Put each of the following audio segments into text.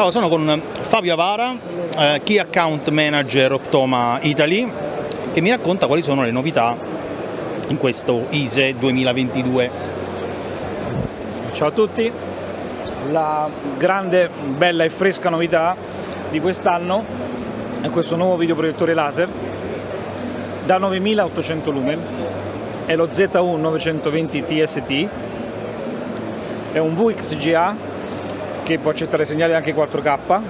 Allora, sono con Fabio Avara, eh, Key Account Manager Optoma Italy, che mi racconta quali sono le novità in questo ISE 2022. Ciao a tutti, la grande, bella e fresca novità di quest'anno è questo nuovo videoproiettore laser. Da 9800 lumen, è lo ZU 920 TST, è un VXGA che può accettare segnali anche 4K,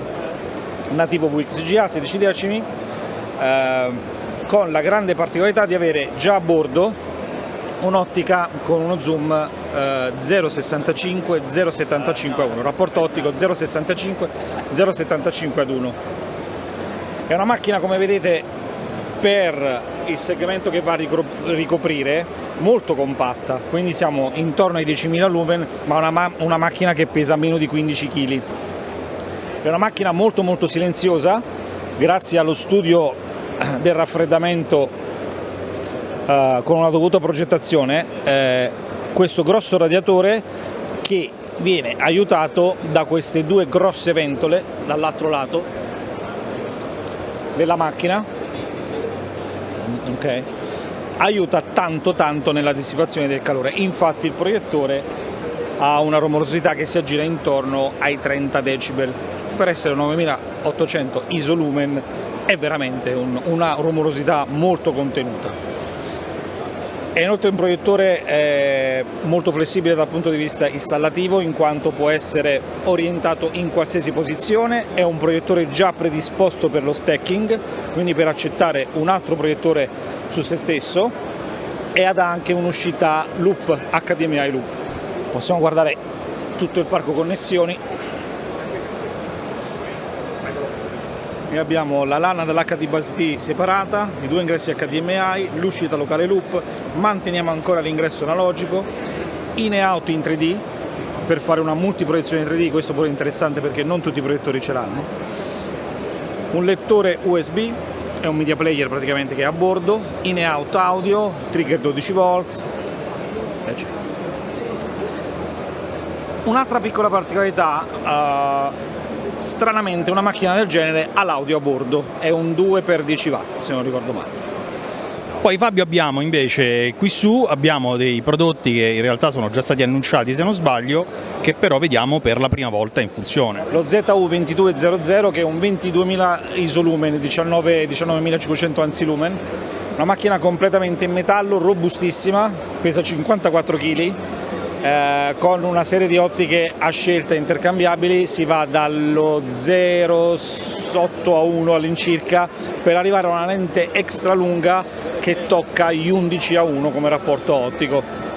nativo VXGA 16 decimi, eh, con la grande particolarità di avere già a bordo un'ottica con uno zoom eh, 0,65 0,75 a 1, rapporto ottico 0,65 0,75 ad 1. È una macchina come vedete per il segmento che va a ricoprire molto compatta, quindi siamo intorno ai 10.000 lumen, ma una, ma una macchina che pesa meno di 15 kg. È una macchina molto molto silenziosa, grazie allo studio del raffreddamento eh, con una dovuta progettazione, eh, questo grosso radiatore che viene aiutato da queste due grosse ventole dall'altro lato della macchina okay? aiuta tanto tanto nella dissipazione del calore, infatti il proiettore ha una rumorosità che si aggira intorno ai 30 decibel, per essere 9800 isolumen è veramente un, una rumorosità molto contenuta. È inoltre un proiettore eh, molto flessibile dal punto di vista installativo in quanto può essere orientato in qualsiasi posizione, è un proiettore già predisposto per lo stacking, quindi per accettare un altro proiettore su se stesso. E ha anche un'uscita loop, HDMI loop. Possiamo guardare tutto il parco connessioni e abbiamo la lana dell'HD Bus separata, i due ingressi HDMI, l'uscita locale loop, manteniamo ancora l'ingresso analogico, in e out in 3D per fare una multiproiezione in 3D, questo pure è interessante perché non tutti i proiettori ce l'hanno, un lettore USB, è un media player praticamente che è a bordo, in e out audio, trigger 12 volts, eccetera. Un'altra piccola particolarità, uh, stranamente una macchina del genere ha l'audio a bordo, è un 2x10 watt se non ricordo male. Poi Fabio abbiamo invece qui su abbiamo dei prodotti che in realtà sono già stati annunciati se non sbaglio, che però vediamo per la prima volta in funzione. Lo ZU2200 che è un 22.000 isolumen, 19.500 anzi lumen, una macchina completamente in metallo, robustissima, pesa 54 kg, eh, con una serie di ottiche a scelta intercambiabili si va dallo 0,8 a 1 all'incirca per arrivare a una lente extra lunga che tocca gli 11 a 1 come rapporto ottico